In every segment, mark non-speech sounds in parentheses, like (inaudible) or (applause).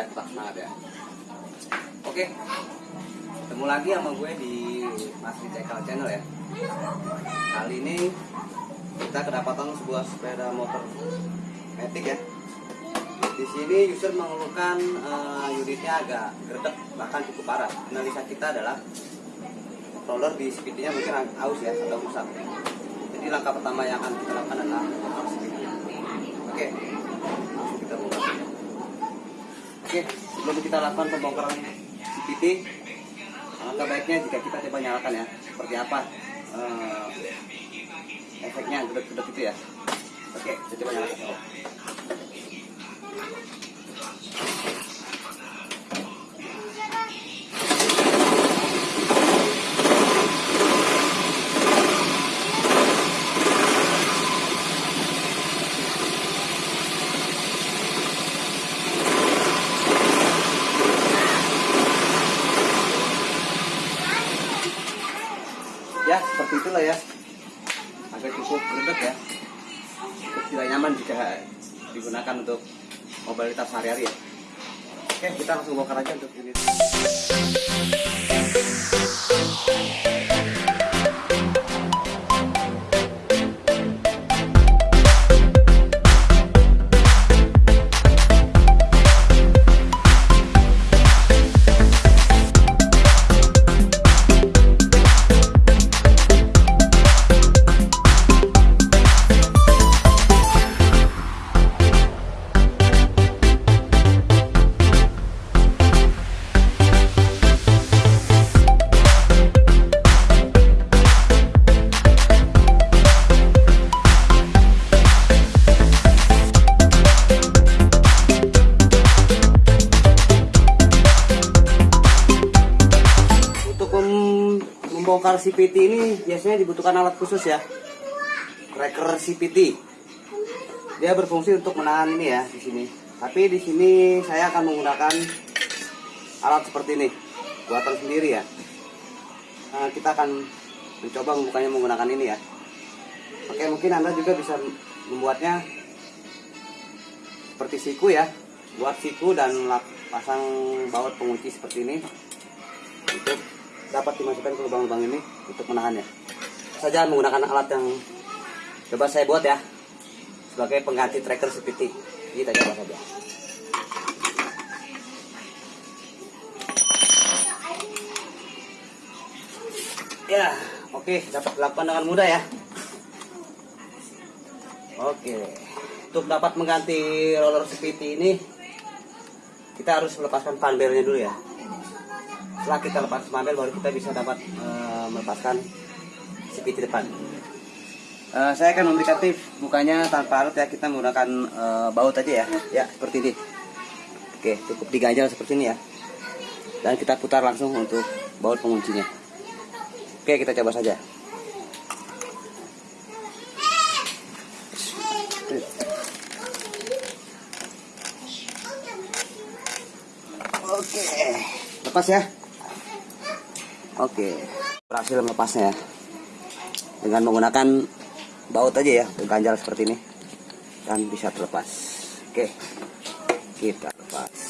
tetap semangat ya oke. Ketemu lagi sama gue di Mas Cekal Channel ya. Kali ini kita kedapatan sebuah sepeda motor metik ya. Di sini user mengeluhkan uh, unitnya agak gerdek bahkan cukup parah. Analisa kita adalah roller di speednya mungkin aus ya atau rusak. Jadi langkah pertama yang akan kita lakukan adalah motor speed oke langsung kita bongkar oke sebelum kita lakukan pembongkaran CPT langkah baiknya jika kita coba nyalakan ya seperti apa uh, efeknya gedek-gedek itu ya. Oke kita coba nyalakan oke kita langsung bongkar aja Untuk CPT ini biasanya dibutuhkan alat khusus ya. Cracker CPT. Dia berfungsi untuk menahan ini ya di sini. Tapi di sini saya akan menggunakan alat seperti ini, buatan sendiri ya. Nah, kita akan mencoba membukanya menggunakan ini ya. Oke, mungkin Anda juga bisa membuatnya seperti siku ya. Buat siku dan pasang baut pengunci seperti ini untuk dapat dimasukkan ke lubang-lubang ini untuk menahannya. Saja menggunakan alat yang coba saya buat ya sebagai pengganti tracker CPT. Kita coba saja. Ya, oke, dapat dilakukan dengan mudah ya. Oke, untuk dapat mengganti roller CPT ini kita harus melepaskan panbelnya dulu ya setelah kita lepas mabel baru kita bisa dapat eh, melepaskan CPT depan. Eh, saya akan memberikan tips bukanya tanpa alat ya kita menggunakan eh, baut aja ya. Ya seperti ini. Oke cukup diganjal seperti ini ya. Dan kita putar langsung untuk baut penguncinya. Oke kita coba saja. Oke, lepas ya. Oke, berhasil melepasnya ya. Dengan menggunakan baut aja ya, ganjal seperti ini. Dan bisa terlepas. Oke, kita lepas.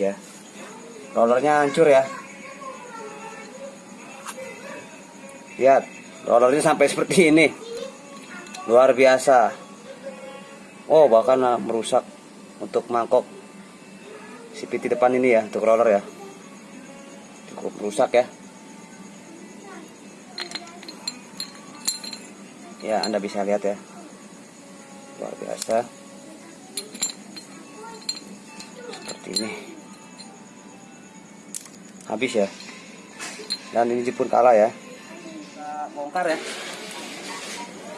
Ya. Rollernya hancur ya. Lihat, rollernya sampai seperti ini. Luar biasa. Oh, bahkan ah, merusak untuk mangkok CPT depan ini ya, untuk roller ya. Cukup rusak ya. Ya, Anda bisa lihat ya. Luar biasa. Seperti ini. Habis ya. Dan ini pun kalah ya. Bongkar ya.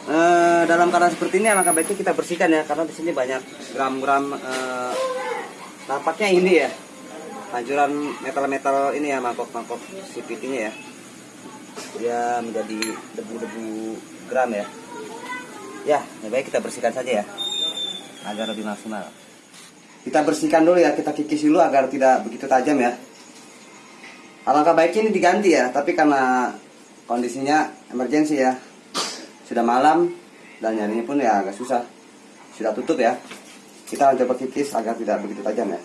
Eh, dalam keadaan seperti ini alangkah baiknya kita bersihkan ya karena di sini banyak gram-gram nampaknya ini ya hancuran metal-metal ini ya mangkok-mangkok CVT-nya ya. Dia menjadi debu-debu gram ya. Ya, lebih baik kita bersihkan saja ya. Agar lebih maksimal. Kita bersihkan dulu ya, kita kikis dulu agar tidak begitu tajam ya. Alangkah baiknya ini diganti ya, tapi karena kondisinya emergensi ya. Sudah malam dan nyarinya pun ya agak susah. Sudah tutup ya. Kita coba kikis agar tidak begitu tajam ya.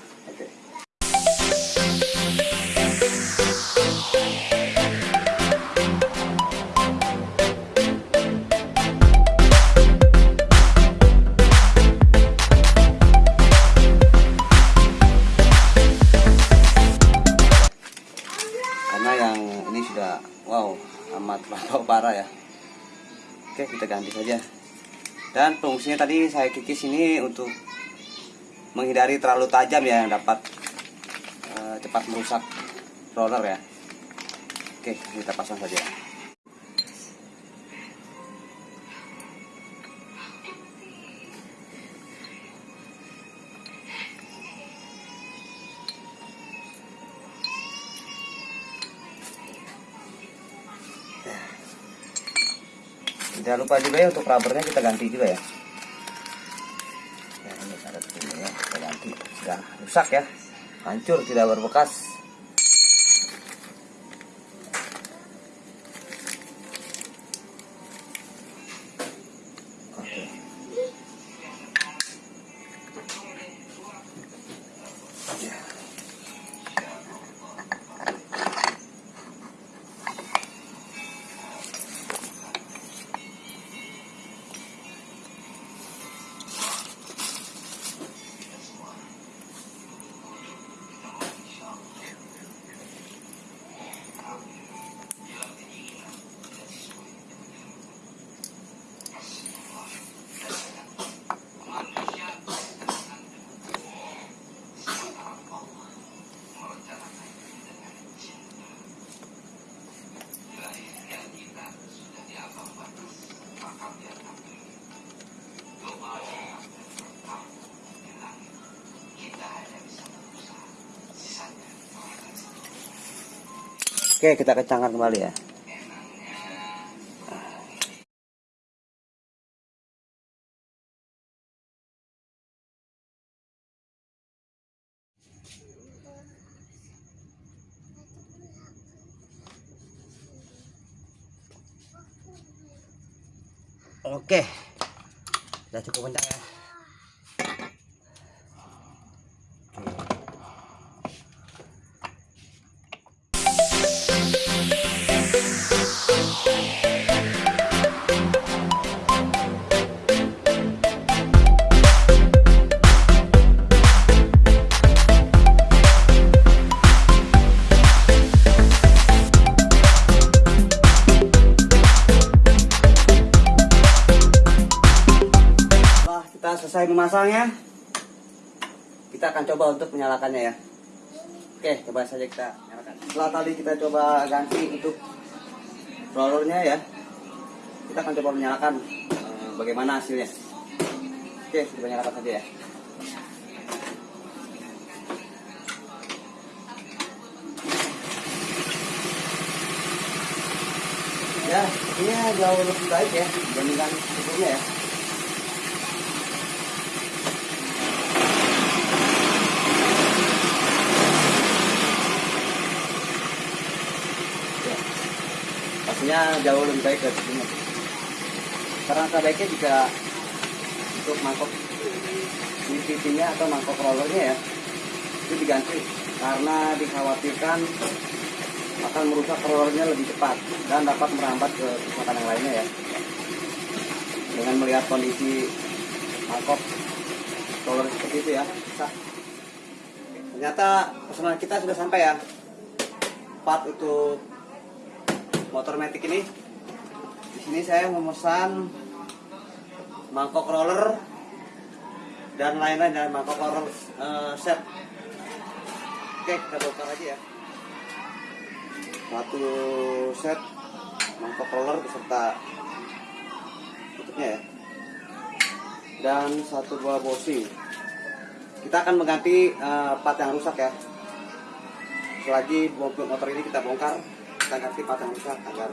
Parah ya. Oke kita ganti saja. Dan fungsinya tadi saya kikis ini untuk menghindari terlalu tajam ya yang dapat eh, cepat merusak roller ya. Oke kita pasang saja. Jangan lupa juga ya untuk rubbernya kita ganti juga ya. Ya ini ada ini ya kita ganti. Sudah rusak ya, hancur tidak berbekas. Oke, kita kencangkan kembali ya. Kita akan coba untuk menyalakannya ya. Oke, coba saja kita nyalakan. Setelah tadi kita coba ganti untuk rollernya ya, kita akan coba menyalakan eh, bagaimana hasilnya. Oke, kita nyalakan saja ya. Ya, ini jauh lebih baik ya dibandingkan sebelumnya ya. Ya. Jauh lebih baik dari sebelumnya. Karena sebaiknya jika untuk mangkok CVT-nya atau mangkok rollernya ya itu diganti karena dikhawatirkan akan merusak rollernya lebih cepat dan dapat merambat ke kerusakan yang lainnya ya. Dengan melihat kondisi mangkok roller seperti itu ya. Ternyata pesanan kita sudah sampai ya. Part untuk motor matic ini. Di sini saya memesan mangkok roller dan lain-lain dan mangkok roller eh, set. Oke, kita bongkar aja ya. Satu set mangkok roller beserta tutupnya ya. Dan satu buah bosing. Kita akan mengganti eh, part yang rusak ya. selagi mobil motor ini kita bongkar kita ganti part yang rusak agar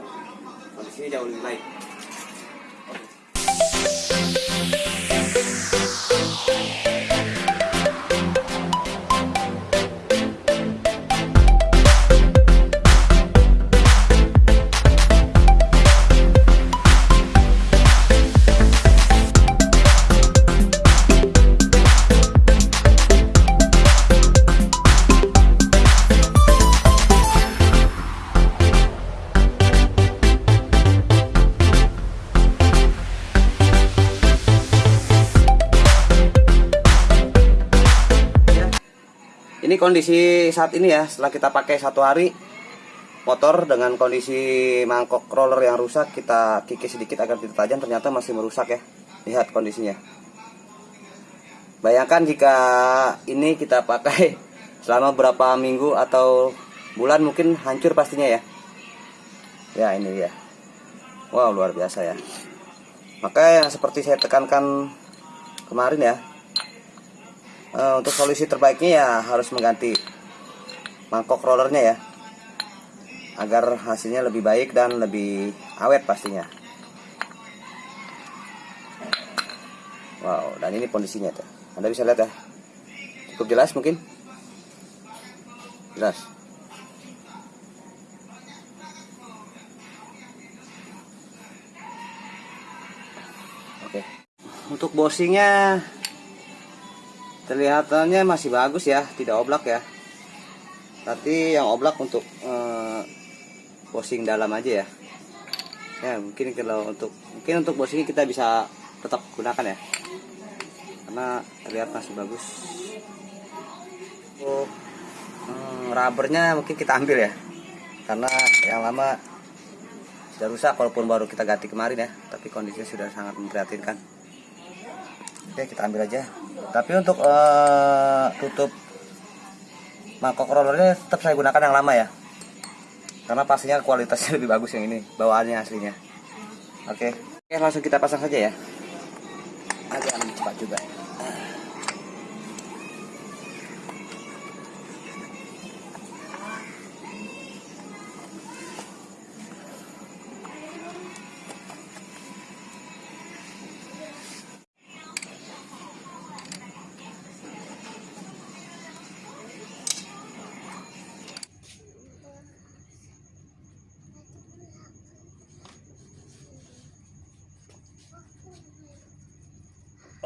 kondisinya jauh lebih baik kondisi saat ini ya, setelah kita pakai satu hari motor dengan kondisi mangkok roller yang rusak, kita kikis sedikit agar tidak tajam, ternyata masih merusak ya. Lihat kondisinya. Bayangkan jika ini kita pakai (laughs) selama berapa minggu atau bulan mungkin hancur pastinya ya. Ya ini dia. Wow luar biasa ya. Maka yang seperti saya tekankan kemarin ya, Eh, untuk solusi terbaiknya ya harus mengganti mangkok rollernya ya. Agar hasilnya lebih baik dan lebih awet pastinya. Wow dan ini kondisinya tuh. Anda bisa lihat ya. Cukup jelas mungkin? Jelas. Oke. Untuk bosingnya Kelihatannya masih bagus ya, tidak oblak ya. Tapi yang oblak untuk eh, dalam aja ya. Ya mungkin kalau untuk mungkin untuk bosing kita bisa tetap gunakan ya. Karena terlihat masih bagus. Oh, hmm, rubbernya mungkin kita ambil ya. Karena yang lama sudah rusak walaupun baru kita ganti kemarin ya. Tapi kondisinya sudah sangat memprihatinkan. Oke kita ambil aja. Tapi untuk uh, tutup mangkok rollernya tetap saya gunakan yang lama ya. Karena pastinya kualitasnya (laughs) lebih bagus yang ini bawaannya aslinya. Oke. Oke langsung kita pasang saja ya. Agak lebih cepat juga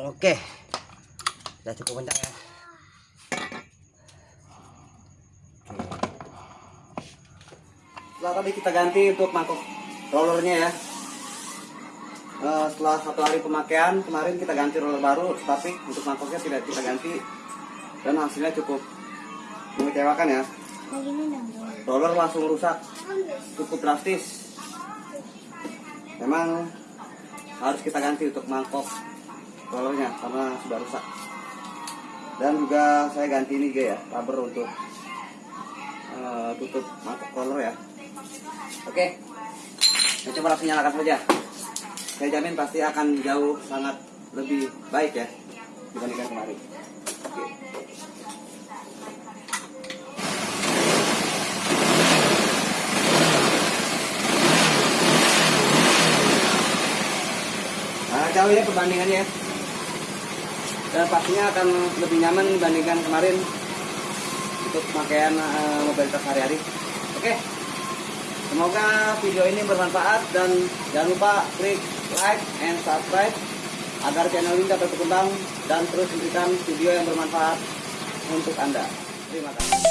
Oke. Sudah cukup kencang ya. Setelah tadi kita ganti untuk mangkok rollernya ya. Uh, setelah satu hari pemakaian kemarin kita ganti roller baru, tapi untuk mangkoknya tidak kita ganti dan hasilnya cukup mengecewakan ya. Roller langsung rusak, cukup drastis. Memang harus kita ganti untuk mangkok rollernya karena sudah rusak dan juga saya ganti ini ya rubber untuk uh, tutup mangkok roller ya. Oke saya coba langsung nyalakan saja. Saya jamin pasti akan jauh sangat lebih baik ya dibandingkan kemarin. Oke. Nah, jauh ya perbandingannya ya dan pastinya akan lebih nyaman dibandingkan kemarin untuk pemakaian e, eh, mobilitas sehari-hari oke semoga video ini bermanfaat dan jangan lupa klik like and subscribe agar channel ini dapat berkembang dan terus memberikan video yang bermanfaat untuk Anda. Terima kasih.